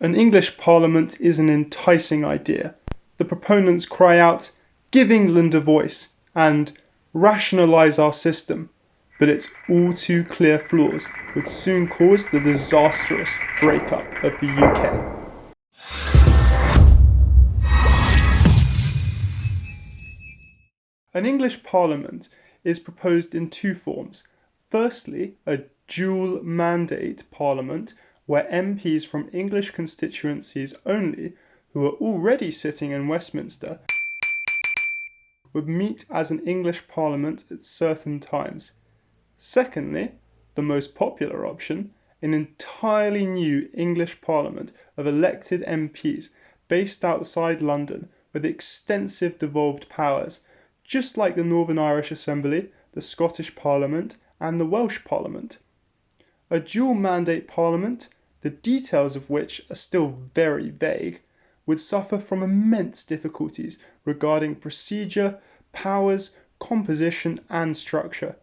An English Parliament is an enticing idea. The proponents cry out, "Give England a voice," and Rationalise our system," but its all too clear flaws would soon cause the disastrous break up of the UK. An English Parliament is proposed in two forms. Firstly, a dual mandate Parliament where MPs from English constituencies only, who are already sitting in Westminster, would meet as an English Parliament at certain times. Secondly, the most popular option, an entirely new English Parliament of elected MPs based outside London with extensive devolved powers, just like the Northern Irish Assembly, the Scottish Parliament, and the Welsh Parliament. A dual mandate Parliament the details of which are still very vague, would suffer from immense difficulties regarding procedure, powers, composition, and structure.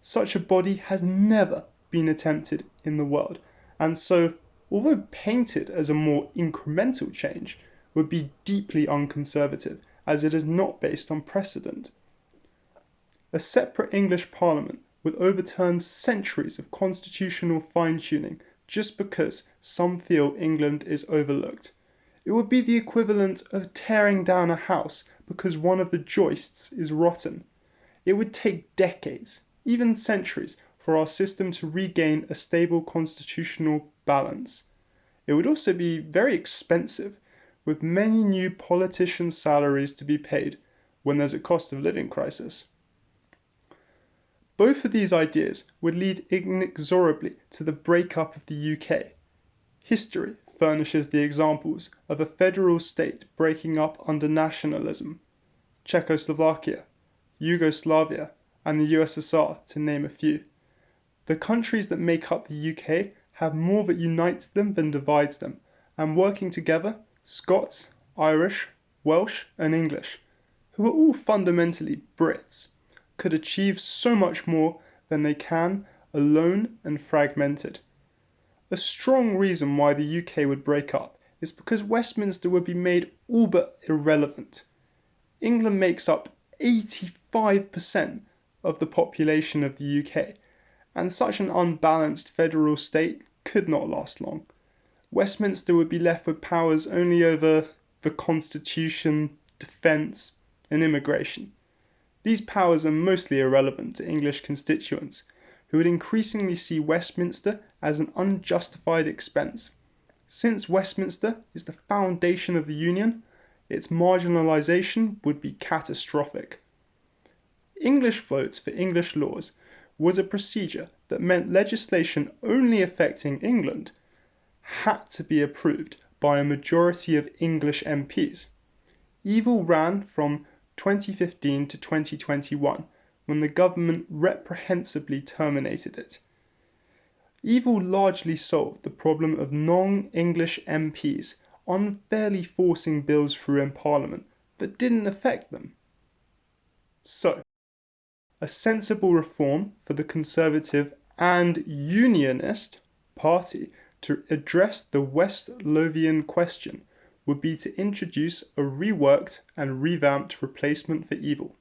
Such a body has never been attempted in the world, and so, although painted as a more incremental change, would be deeply unconservative, as it is not based on precedent. A separate English Parliament would overturn centuries of constitutional fine tuning just because some feel England is overlooked. It would be the equivalent of tearing down a house because one of the joists is rotten. It would take decades, even centuries, for our system to regain a stable constitutional balance. It would also be very expensive, with many new politicians' salaries to be paid when there's a cost of living crisis. Both of these ideas would lead inexorably to the break up of the UK. History furnishes the examples of a federal state breaking up under nationalism Czechoslovakia, Yugoslavia, and the USSR, to name a few. The countries that make up the UK have more that unites them than divides them, and working together, Scots, Irish, Welsh, and English, who are all fundamentally Brits could achieve so much more than they can alone and fragmented. A strong reason why the UK would break up is because Westminster would be made all but irrelevant. England makes up 85% of the population of the UK, and such an unbalanced federal state could not last long. Westminster would be left with powers only over the constitution, defence, and immigration. These powers are mostly irrelevant to English constituents, who would increasingly see Westminster as an unjustified expense. Since Westminster is the foundation of the Union, its marginalisation would be catastrophic. English votes for English laws was a procedure that meant legislation only affecting England had to be approved by a majority of English MPs. EVEL ran from 2015 to 2021 when the government reprehensibly terminated it. EVEL largely solved the problem of non English MPs unfairly forcing bills through in Parliament that didn't affect them. So, a sensible reform for the Conservative and Unionist party to address the West Lothian question would be to introduce a reworked and revamped replacement for EVEL.